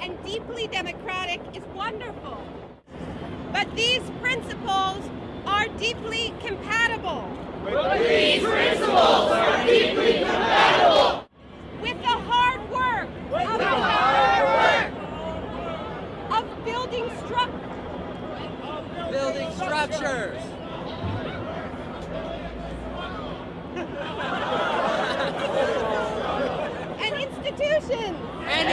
and deeply democratic is wonderful. But these principles are deeply compatible. But these principles are deeply compatible. With the hard work. With of the hard work. Of building structures. Building structures. and institutions. And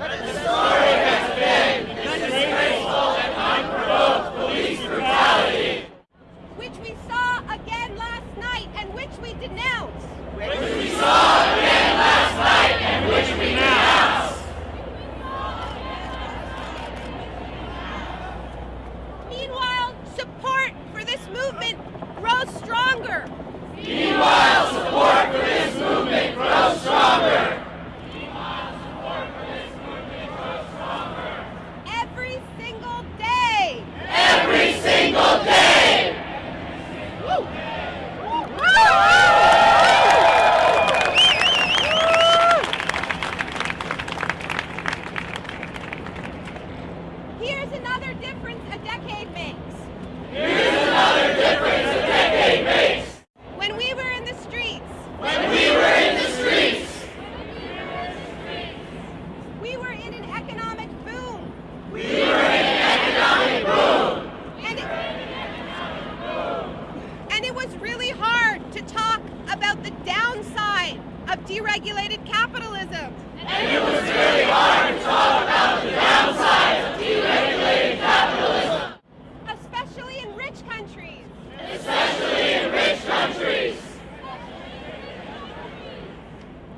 Let it snow! capitalism. And it was really hard to talk about the downsides of deregulated capitalism. Especially in rich countries. Especially in rich countries.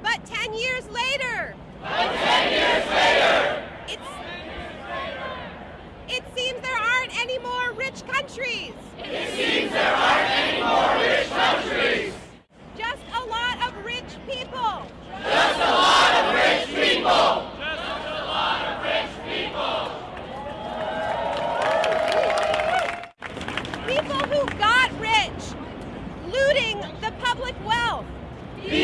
But 10 years later. But 10 years later. It's, it seems there aren't any more rich countries. It seems there aren't any more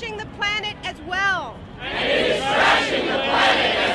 trashing the planet as well. And it is trashing the planet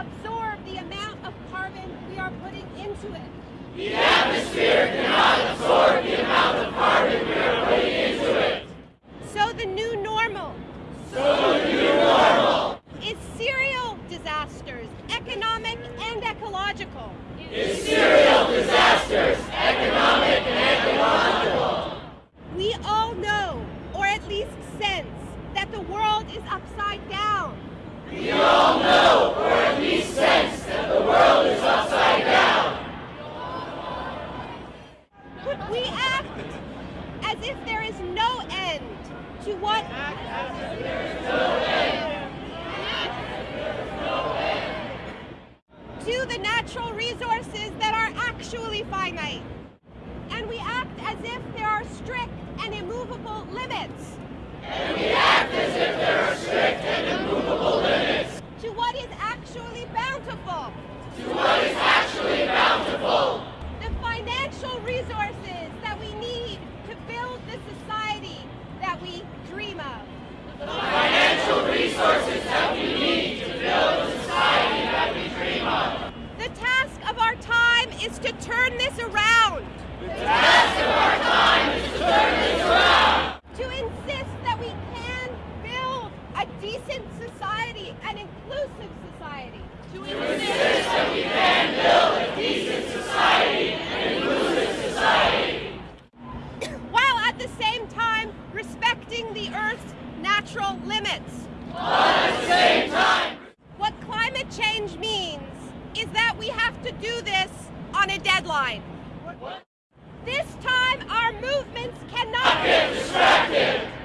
absorb the amount of carbon we are putting into it. The atmosphere cannot absorb the amount of carbon Sci-Fi a decent society, an inclusive society. To, to insist that we can build a decent society, an inclusive society. While at the same time respecting the Earth's natural limits. At the same time. What climate change means is that we have to do this on a deadline. What? This time our movements cannot get distracted.